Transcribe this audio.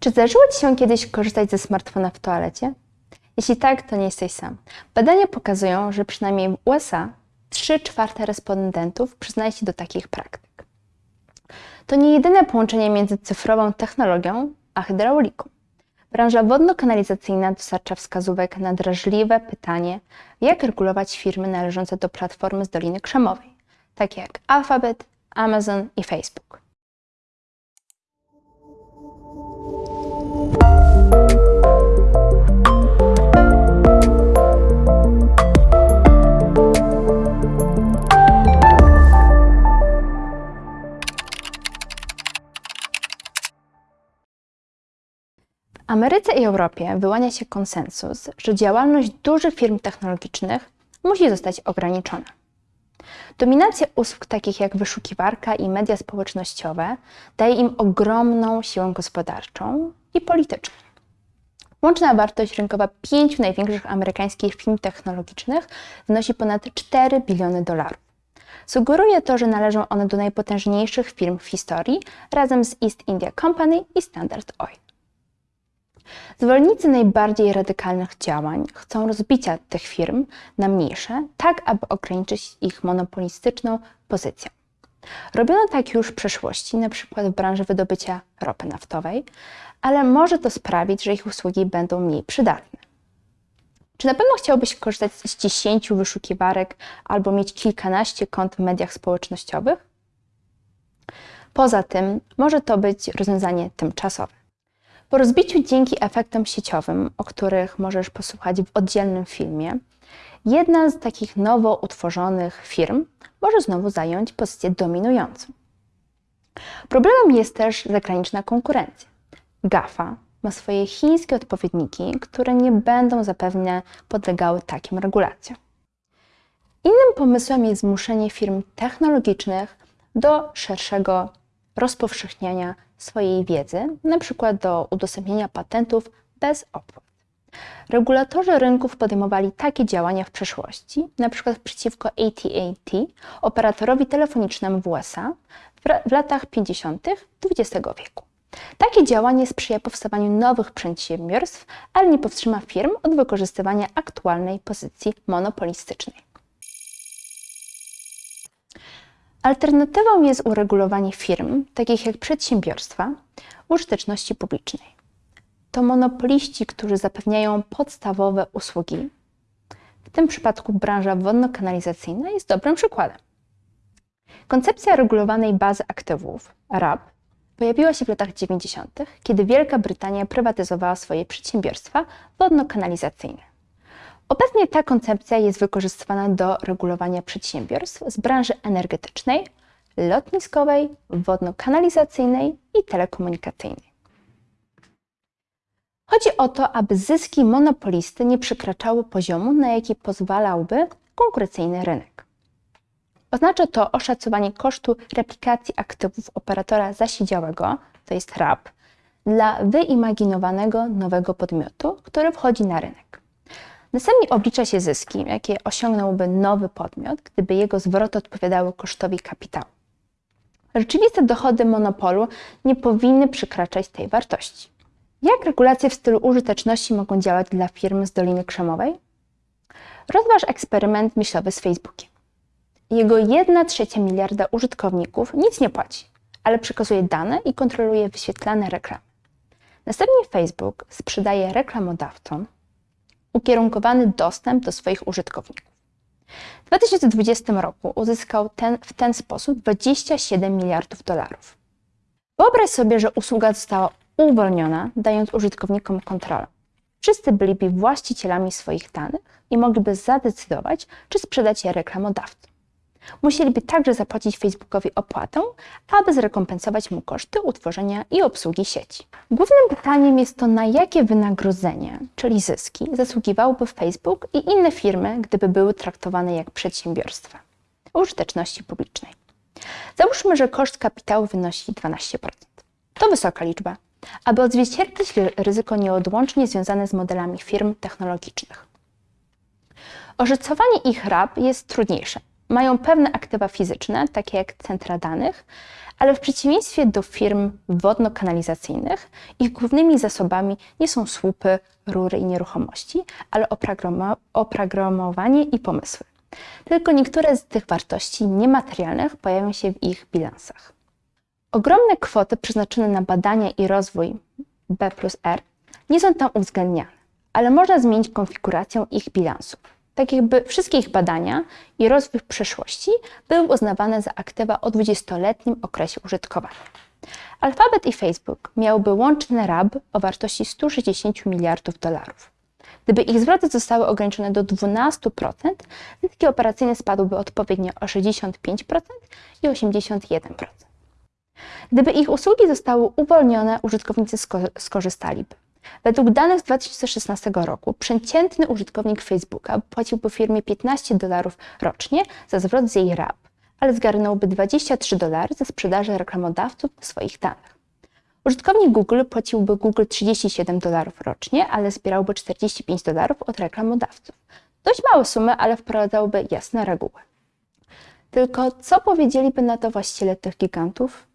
Czy zdarzyło Ci się kiedyś korzystać ze smartfona w toalecie? Jeśli tak, to nie jesteś sam. Badania pokazują, że przynajmniej w USA 3 czwarte respondentów przyznaje się do takich praktyk. To nie jedyne połączenie między cyfrową technologią a hydrauliką. Branża wodno-kanalizacyjna dostarcza wskazówek na drażliwe pytanie, jak regulować firmy należące do platformy z Doliny Krzemowej, takie jak Alphabet, Amazon i Facebook. Ameryce i Europie wyłania się konsensus, że działalność dużych firm technologicznych musi zostać ograniczona. Dominacja usług takich jak wyszukiwarka i media społecznościowe daje im ogromną siłę gospodarczą i polityczną. Łączna wartość rynkowa pięciu największych amerykańskich firm technologicznych wynosi ponad 4 biliony dolarów. Sugeruje to, że należą one do najpotężniejszych firm w historii razem z East India Company i Standard Oil. Zwolennicy najbardziej radykalnych działań chcą rozbicia tych firm na mniejsze, tak aby ograniczyć ich monopolistyczną pozycję. Robiono tak już w przeszłości, przykład w branży wydobycia ropy naftowej, ale może to sprawić, że ich usługi będą mniej przydatne. Czy na pewno chciałbyś korzystać z 10 wyszukiwarek albo mieć kilkanaście kont w mediach społecznościowych? Poza tym może to być rozwiązanie tymczasowe. Po rozbiciu dzięki efektom sieciowym, o których możesz posłuchać w oddzielnym filmie, jedna z takich nowo utworzonych firm może znowu zająć pozycję dominującą. Problemem jest też zagraniczna konkurencja. GAFA ma swoje chińskie odpowiedniki, które nie będą zapewne podlegały takim regulacjom. Innym pomysłem jest zmuszenie firm technologicznych do szerszego rozpowszechniania swojej wiedzy, np. do udostępnienia patentów bez opłat. Regulatorzy rynków podejmowali takie działania w przeszłości, np. przeciwko AT&T, operatorowi telefonicznemu w USA w latach 50. XX wieku. Takie działanie sprzyja powstawaniu nowych przedsiębiorstw, ale nie powstrzyma firm od wykorzystywania aktualnej pozycji monopolistycznej. Alternatywą jest uregulowanie firm, takich jak przedsiębiorstwa, użyteczności publicznej. To monopoliści, którzy zapewniają podstawowe usługi. W tym przypadku branża wodno-kanalizacyjna jest dobrym przykładem. Koncepcja regulowanej bazy aktywów, RAB, pojawiła się w latach 90., kiedy Wielka Brytania prywatyzowała swoje przedsiębiorstwa wodno-kanalizacyjne. Obecnie ta koncepcja jest wykorzystywana do regulowania przedsiębiorstw z branży energetycznej, lotniskowej, wodno-kanalizacyjnej i telekomunikacyjnej. Chodzi o to, aby zyski monopolisty nie przekraczały poziomu, na jaki pozwalałby konkurencyjny rynek. Oznacza to oszacowanie kosztu replikacji aktywów operatora zasiedziałego, to jest RAB, dla wyimaginowanego nowego podmiotu, który wchodzi na rynek. Następnie oblicza się zyski, jakie osiągnąłby nowy podmiot, gdyby jego zwroty odpowiadały kosztowi kapitału. Rzeczywiste dochody monopolu nie powinny przekraczać tej wartości. Jak regulacje w stylu użyteczności mogą działać dla firm z Doliny Krzemowej? Rozważ eksperyment myślowy z Facebookiem. Jego 1 trzecia miliarda użytkowników nic nie płaci, ale przekazuje dane i kontroluje wyświetlane reklamy. Następnie Facebook sprzedaje reklamodawcom ukierunkowany dostęp do swoich użytkowników. W 2020 roku uzyskał ten, w ten sposób 27 miliardów dolarów. Wyobraź sobie, że usługa została uwolniona, dając użytkownikom kontrolę. Wszyscy byliby właścicielami swoich danych i mogliby zadecydować, czy sprzedać je reklamodawcy. Musieliby także zapłacić Facebookowi opłatę, aby zrekompensować mu koszty utworzenia i obsługi sieci. Głównym pytaniem jest to, na jakie wynagrodzenie, czyli zyski, zasługiwałby Facebook i inne firmy, gdyby były traktowane jak przedsiębiorstwa użyteczności publicznej. Załóżmy, że koszt kapitału wynosi 12%. To wysoka liczba, aby odzwierciedlić ryzyko nieodłącznie związane z modelami firm technologicznych. Oszacowanie ich RAB jest trudniejsze, mają pewne aktywa fizyczne, takie jak centra danych, Ale w przeciwieństwie do firm wodno-kanalizacyjnych, ich głównymi zasobami nie są słupy, rury i nieruchomości, ale oprogramowanie i pomysły. Tylko niektóre z tych wartości niematerialnych pojawią się w ich bilansach. Ogromne kwoty przeznaczone na badania i rozwój B plus R nie są tam uwzględniane, ale można zmienić konfigurację ich bilansów. Tak jakby wszystkie ich badania i rozwój w przyszłości były uznawane za aktywa o 20-letnim okresie użytkowania. Alphabet i Facebook miałyby łączny RAB o wartości 160 miliardów dolarów. Gdyby ich zwroty zostały ograniczone do 12%, zyski operacyjne spadłyby odpowiednio o 65% i 81%. Gdyby ich usługi zostały uwolnione, użytkownicy sko- skorzystaliby. Według danych z 2016 roku przeciętny użytkownik Facebooka płaciłby firmie 15 dolarów rocznie za zwrot z jej RAB, ale zgarnąłby 23 dolary za sprzedaży reklamodawców swoich danych. Użytkownik Google płaciłby Google 37 dolarów rocznie, ale zbierałby 45 dolarów od reklamodawców. Dość małe sumy, ale wprowadzałby jasne reguły. Tylko co powiedzieliby na to właściciele tych gigantów?